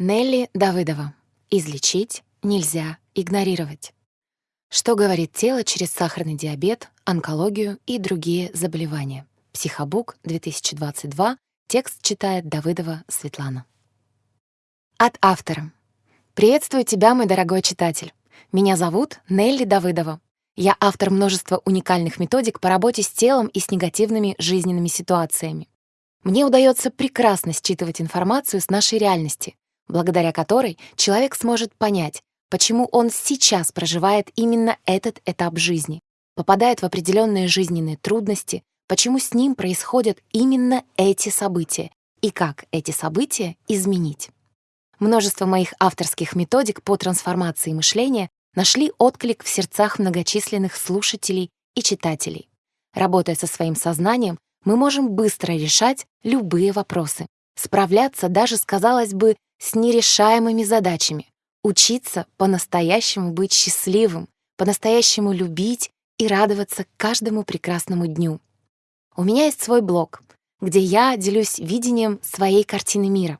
Нелли Давыдова. Излечить нельзя игнорировать. Что говорит тело через сахарный диабет, онкологию и другие заболевания? Психобук, 2022. Текст читает Давыдова Светлана. От автора. Приветствую тебя, мой дорогой читатель. Меня зовут Нелли Давыдова. Я автор множества уникальных методик по работе с телом и с негативными жизненными ситуациями. Мне удается прекрасно считывать информацию с нашей реальности, благодаря которой человек сможет понять, почему он сейчас проживает именно этот этап жизни, попадает в определенные жизненные трудности, почему с ним происходят именно эти события и как эти события изменить. Множество моих авторских методик по трансформации мышления нашли отклик в сердцах многочисленных слушателей и читателей. Работая со своим сознанием, мы можем быстро решать любые вопросы, справляться даже, казалось бы, с нерешаемыми задачами, учиться по-настоящему быть счастливым, по-настоящему любить и радоваться каждому прекрасному дню. У меня есть свой блог, где я делюсь видением своей картины мира.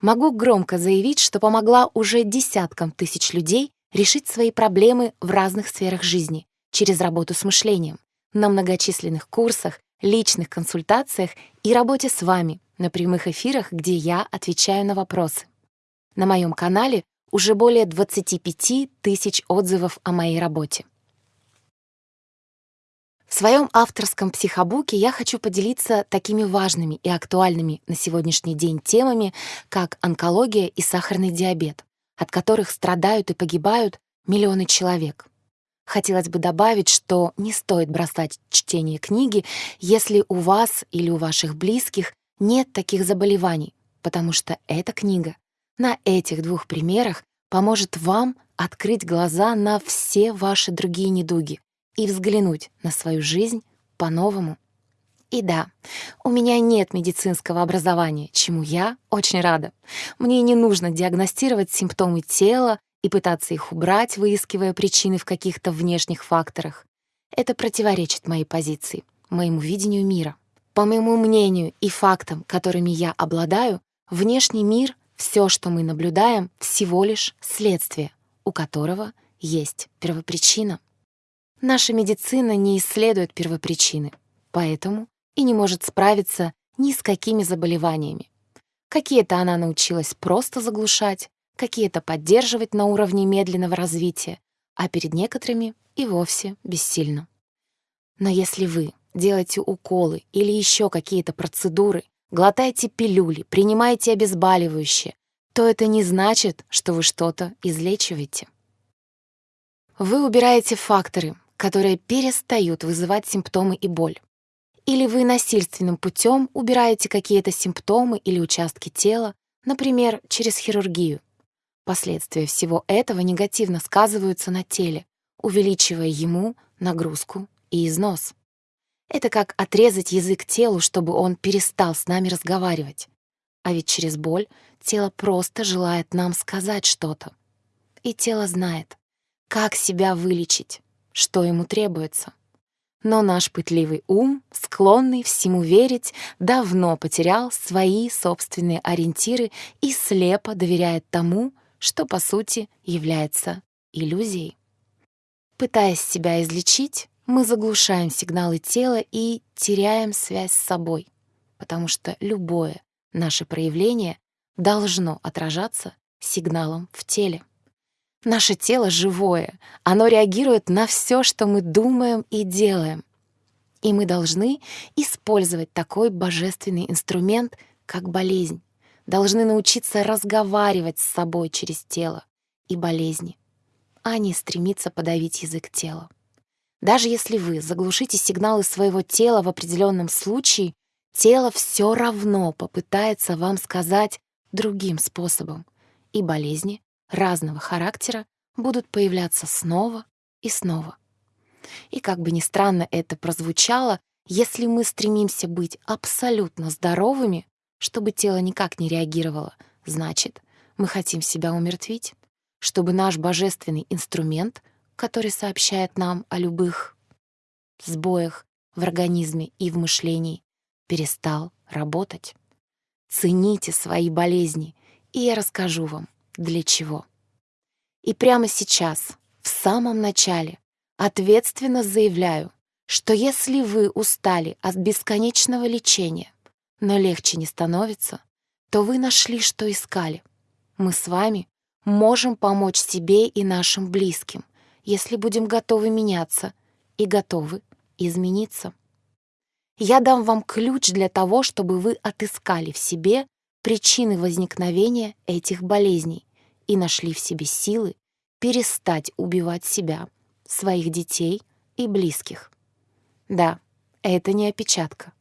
Могу громко заявить, что помогла уже десяткам тысяч людей решить свои проблемы в разных сферах жизни через работу с мышлением, на многочисленных курсах, личных консультациях и работе с вами на прямых эфирах, где я отвечаю на вопросы. На моем канале уже более 25 тысяч отзывов о моей работе. В своем авторском психобуке я хочу поделиться такими важными и актуальными на сегодняшний день темами, как онкология и сахарный диабет, от которых страдают и погибают миллионы человек. Хотелось бы добавить, что не стоит бросать чтение книги, если у вас или у ваших близких нет таких заболеваний, потому что эта книга на этих двух примерах поможет вам открыть глаза на все ваши другие недуги и взглянуть на свою жизнь по-новому. И да, у меня нет медицинского образования, чему я очень рада. Мне не нужно диагностировать симптомы тела и пытаться их убрать, выискивая причины в каких-то внешних факторах. Это противоречит моей позиции, моему видению мира. По моему мнению и фактам, которыми я обладаю, внешний мир, все, что мы наблюдаем, всего лишь следствие, у которого есть первопричина. Наша медицина не исследует первопричины, поэтому и не может справиться ни с какими заболеваниями. Какие-то она научилась просто заглушать, какие-то поддерживать на уровне медленного развития, а перед некоторыми и вовсе бессильно. Но если вы делаете уколы или еще какие-то процедуры, глотаете пилюли, принимаете обезболивающие, то это не значит, что вы что-то излечиваете. Вы убираете факторы, которые перестают вызывать симптомы и боль. Или вы насильственным путем убираете какие-то симптомы или участки тела, например, через хирургию. Последствия всего этого негативно сказываются на теле, увеличивая ему нагрузку и износ. Это как отрезать язык телу, чтобы он перестал с нами разговаривать. А ведь через боль тело просто желает нам сказать что-то. И тело знает, как себя вылечить, что ему требуется. Но наш пытливый ум, склонный всему верить, давно потерял свои собственные ориентиры и слепо доверяет тому, что, по сути, является иллюзией. Пытаясь себя излечить, мы заглушаем сигналы тела и теряем связь с собой, потому что любое наше проявление должно отражаться сигналом в теле. Наше тело живое, оно реагирует на все, что мы думаем и делаем. И мы должны использовать такой божественный инструмент, как болезнь должны научиться разговаривать с собой через тело и болезни, а не стремиться подавить язык тела. Даже если вы заглушите сигналы своего тела в определенном случае, тело все равно попытается вам сказать другим способом, и болезни разного характера будут появляться снова и снова. И как бы ни странно это прозвучало, если мы стремимся быть абсолютно здоровыми, чтобы тело никак не реагировало, значит, мы хотим себя умертвить, чтобы наш божественный инструмент, который сообщает нам о любых сбоях в организме и в мышлении, перестал работать. Цените свои болезни и я расскажу вам, для чего. И прямо сейчас, в самом начале, ответственно заявляю, что если вы устали от бесконечного лечения, но легче не становится, то вы нашли, что искали. Мы с вами можем помочь себе и нашим близким, если будем готовы меняться и готовы измениться. Я дам вам ключ для того, чтобы вы отыскали в себе причины возникновения этих болезней и нашли в себе силы перестать убивать себя, своих детей и близких. Да, это не опечатка.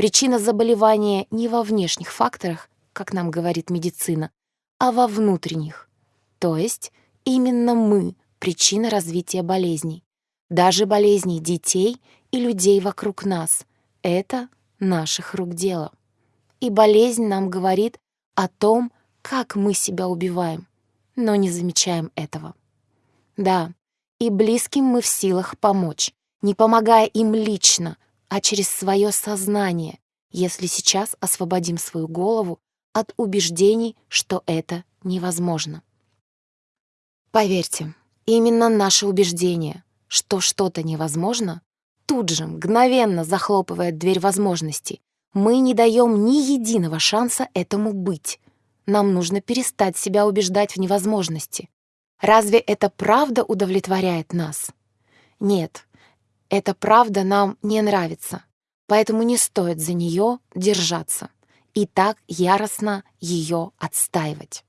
Причина заболевания не во внешних факторах, как нам говорит медицина, а во внутренних. То есть именно мы — причина развития болезней. Даже болезней детей и людей вокруг нас — это наших рук дело. И болезнь нам говорит о том, как мы себя убиваем, но не замечаем этого. Да, и близким мы в силах помочь, не помогая им лично, а через свое сознание, если сейчас освободим свою голову от убеждений, что это невозможно. Поверьте, именно наше убеждение, что что-то невозможно, тут же мгновенно захлопывает дверь возможностей. Мы не даем ни единого шанса этому быть. Нам нужно перестать себя убеждать в невозможности. Разве это правда удовлетворяет нас? Нет, эта правда нам не нравится, поэтому не стоит за нее держаться и так яростно ее отстаивать.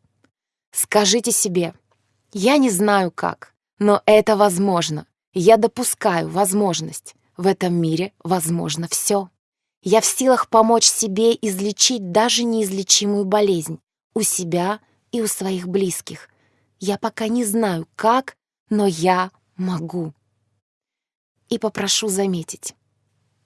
Скажите себе, я не знаю как, но это возможно. Я допускаю возможность. В этом мире возможно все. Я в силах помочь себе излечить даже неизлечимую болезнь у себя и у своих близких. Я пока не знаю как, но я могу и попрошу заметить.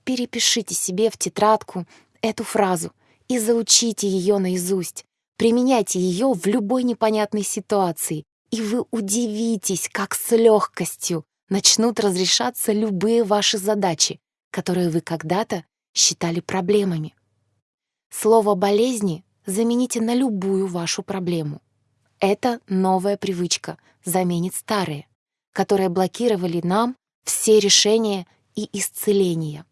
Перепишите себе в тетрадку эту фразу и заучите ее наизусть. Применяйте ее в любой непонятной ситуации, и вы удивитесь, как с легкостью начнут разрешаться любые ваши задачи, которые вы когда-то считали проблемами. Слово «болезни» замените на любую вашу проблему. Это новая привычка заменит старые, которые блокировали нам все решения и исцеления.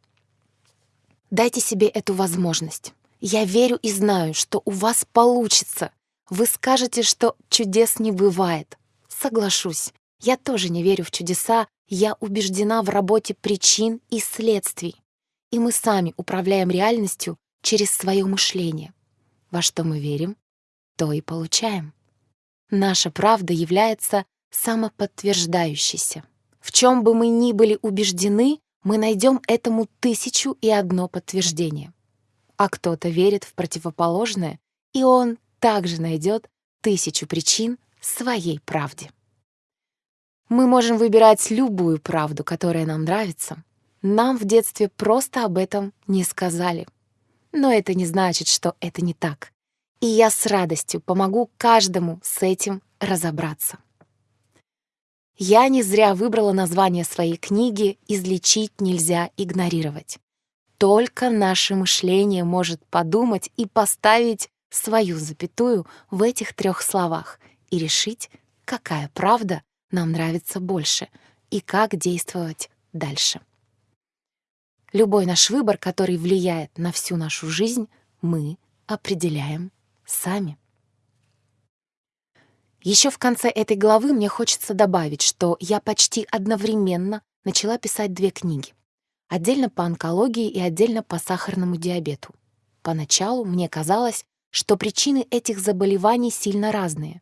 Дайте себе эту возможность. Я верю и знаю, что у вас получится. Вы скажете, что чудес не бывает. Соглашусь, я тоже не верю в чудеса, я убеждена в работе причин и следствий. И мы сами управляем реальностью через свое мышление. Во что мы верим, то и получаем. Наша правда является самоподтверждающейся. В чем бы мы ни были убеждены, мы найдем этому тысячу и одно подтверждение. А кто-то верит в противоположное, и он также найдет тысячу причин своей правде. Мы можем выбирать любую правду, которая нам нравится. Нам в детстве просто об этом не сказали. Но это не значит, что это не так. И я с радостью помогу каждому с этим разобраться. Я не зря выбрала название своей книги «Излечить нельзя игнорировать». Только наше мышление может подумать и поставить свою запятую в этих трех словах и решить, какая правда нам нравится больше и как действовать дальше. Любой наш выбор, который влияет на всю нашу жизнь, мы определяем сами. Еще в конце этой главы мне хочется добавить, что я почти одновременно начала писать две книги. Отдельно по онкологии и отдельно по сахарному диабету. Поначалу мне казалось, что причины этих заболеваний сильно разные.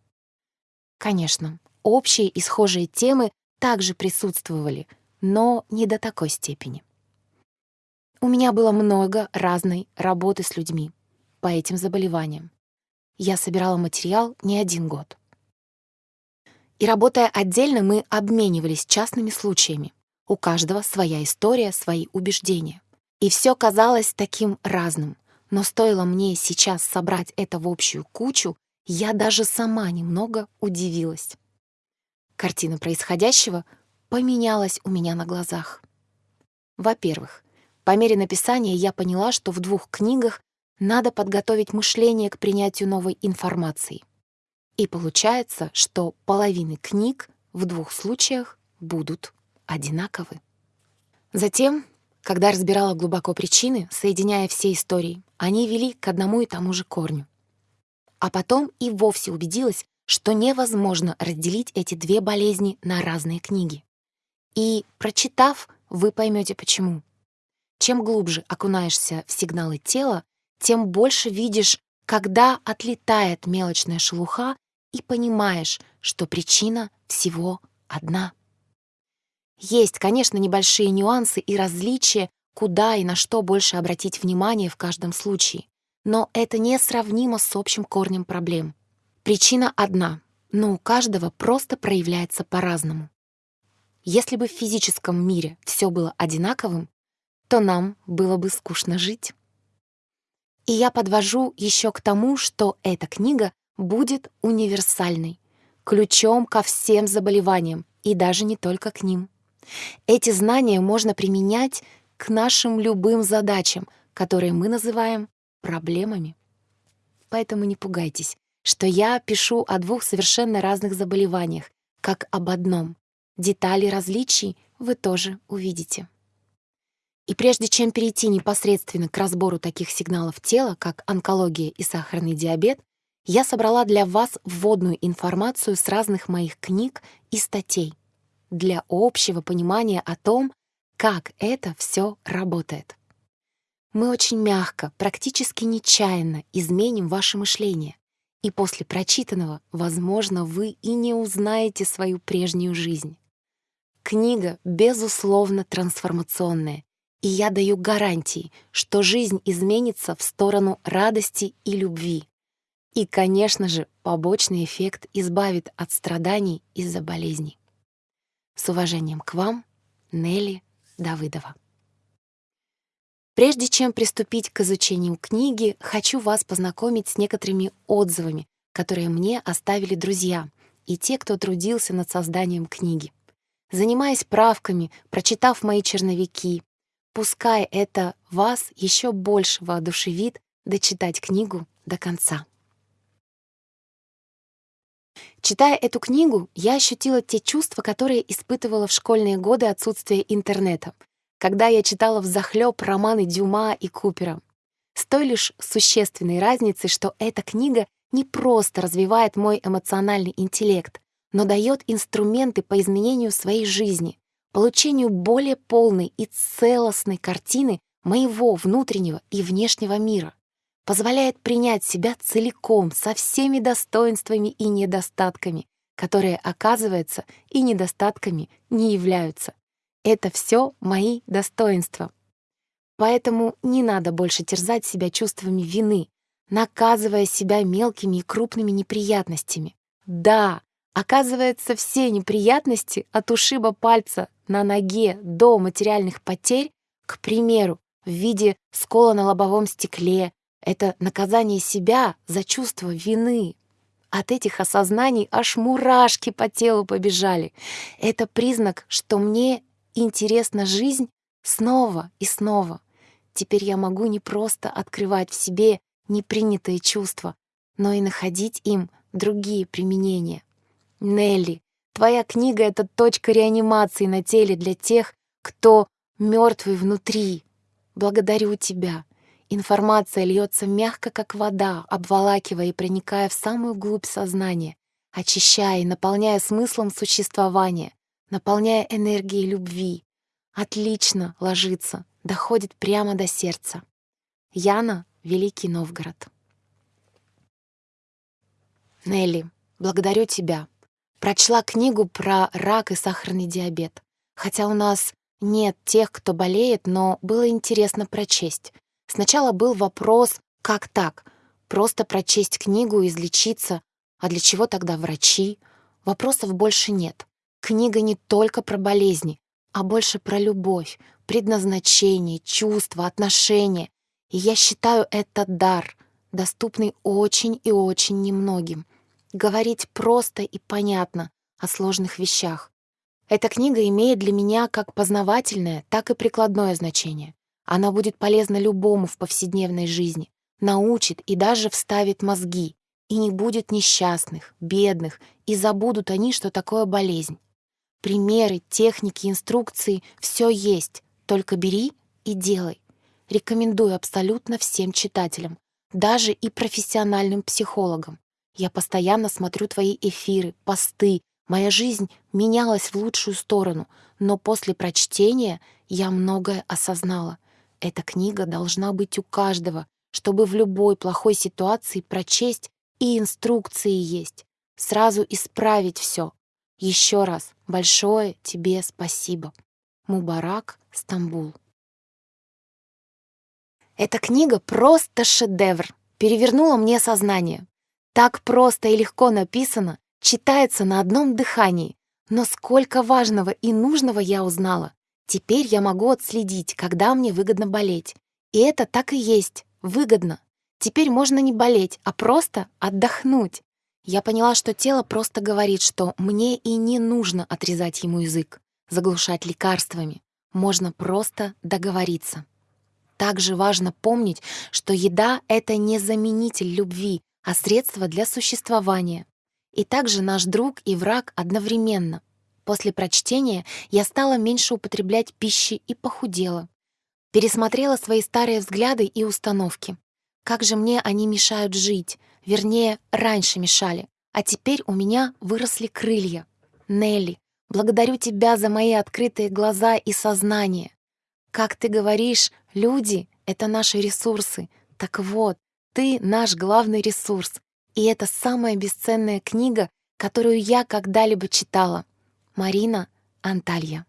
Конечно, общие и схожие темы также присутствовали, но не до такой степени. У меня было много разной работы с людьми по этим заболеваниям. Я собирала материал не один год. И работая отдельно, мы обменивались частными случаями. У каждого своя история, свои убеждения. И все казалось таким разным. Но стоило мне сейчас собрать это в общую кучу, я даже сама немного удивилась. Картина происходящего поменялась у меня на глазах. Во-первых, по мере написания я поняла, что в двух книгах надо подготовить мышление к принятию новой информации. И получается, что половины книг в двух случаях будут одинаковы. Затем, когда разбирала глубоко причины, соединяя все истории, они вели к одному и тому же корню. А потом и вовсе убедилась, что невозможно разделить эти две болезни на разные книги. И, прочитав, вы поймете почему. Чем глубже окунаешься в сигналы тела, тем больше видишь, когда отлетает мелочная шелуха и понимаешь, что причина всего одна. Есть, конечно, небольшие нюансы и различия, куда и на что больше обратить внимание в каждом случае. Но это несравнимо с общим корнем проблем. Причина одна, но у каждого просто проявляется по-разному. Если бы в физическом мире все было одинаковым, то нам было бы скучно жить. И я подвожу еще к тому, что эта книга будет универсальной, ключом ко всем заболеваниям, и даже не только к ним. Эти знания можно применять к нашим любым задачам, которые мы называем проблемами. Поэтому не пугайтесь, что я пишу о двух совершенно разных заболеваниях, как об одном. Детали различий вы тоже увидите. И прежде чем перейти непосредственно к разбору таких сигналов тела, как онкология и сахарный диабет, я собрала для вас вводную информацию с разных моих книг и статей для общего понимания о том, как это все работает. Мы очень мягко, практически нечаянно изменим ваше мышление, и после прочитанного, возможно, вы и не узнаете свою прежнюю жизнь. Книга, безусловно, трансформационная, и я даю гарантии, что жизнь изменится в сторону радости и любви. И, конечно же, побочный эффект избавит от страданий из-за болезней. С уважением к вам, Нелли Давыдова. Прежде чем приступить к изучению книги, хочу вас познакомить с некоторыми отзывами, которые мне оставили друзья и те, кто трудился над созданием книги. Занимаясь правками, прочитав мои черновики, пускай это вас еще больше воодушевит дочитать книгу до конца. Читая эту книгу, я ощутила те чувства, которые испытывала в школьные годы отсутствия интернета, когда я читала взахлёб романы Дюма и Купера. С той лишь существенной разницей, что эта книга не просто развивает мой эмоциональный интеллект, но дает инструменты по изменению своей жизни, получению более полной и целостной картины моего внутреннего и внешнего мира позволяет принять себя целиком, со всеми достоинствами и недостатками, которые, оказывается, и недостатками не являются. Это все мои достоинства. Поэтому не надо больше терзать себя чувствами вины, наказывая себя мелкими и крупными неприятностями. Да, оказывается, все неприятности от ушиба пальца на ноге до материальных потерь, к примеру, в виде скола на лобовом стекле, это наказание себя за чувство вины. От этих осознаний аж мурашки по телу побежали. Это признак, что мне интересна жизнь снова и снова. Теперь я могу не просто открывать в себе непринятые чувства, но и находить им другие применения. Нелли, твоя книга — это точка реанимации на теле для тех, кто мертвый внутри. Благодарю тебя. Информация льется мягко, как вода, обволакивая и проникая в самую глубь сознания, очищая и наполняя смыслом существования, наполняя энергией любви. Отлично ложится, доходит прямо до сердца. Яна, Великий Новгород. Нелли, благодарю тебя. Прочла книгу про рак и сахарный диабет. Хотя у нас нет тех, кто болеет, но было интересно прочесть. Сначала был вопрос, как так? Просто прочесть книгу и излечиться. А для чего тогда врачи? Вопросов больше нет. Книга не только про болезни, а больше про любовь, предназначение, чувства, отношения. И я считаю это дар, доступный очень и очень немногим. Говорить просто и понятно о сложных вещах. Эта книга имеет для меня как познавательное, так и прикладное значение. Она будет полезна любому в повседневной жизни, научит и даже вставит мозги. и не будет несчастных, бедных, и забудут они, что такое болезнь. Примеры, техники, инструкции — все есть, только бери и делай. Рекомендую абсолютно всем читателям, даже и профессиональным психологам. Я постоянно смотрю твои эфиры, посты. Моя жизнь менялась в лучшую сторону, но после прочтения я многое осознала. Эта книга должна быть у каждого, чтобы в любой плохой ситуации прочесть и инструкции есть. Сразу исправить все. Еще раз большое тебе спасибо. Мубарак, Стамбул. Эта книга просто шедевр. Перевернула мне сознание. Так просто и легко написано, читается на одном дыхании. Но сколько важного и нужного я узнала. Теперь я могу отследить, когда мне выгодно болеть. И это так и есть, выгодно. Теперь можно не болеть, а просто отдохнуть. Я поняла, что тело просто говорит, что мне и не нужно отрезать ему язык, заглушать лекарствами. Можно просто договориться. Также важно помнить, что еда — это не заменитель любви, а средство для существования. И также наш друг и враг одновременно. После прочтения я стала меньше употреблять пищи и похудела. Пересмотрела свои старые взгляды и установки. Как же мне они мешают жить, вернее, раньше мешали, а теперь у меня выросли крылья. Нелли, благодарю тебя за мои открытые глаза и сознание. Как ты говоришь, люди — это наши ресурсы. Так вот, ты наш главный ресурс. И это самая бесценная книга, которую я когда-либо читала. Марина Анталья.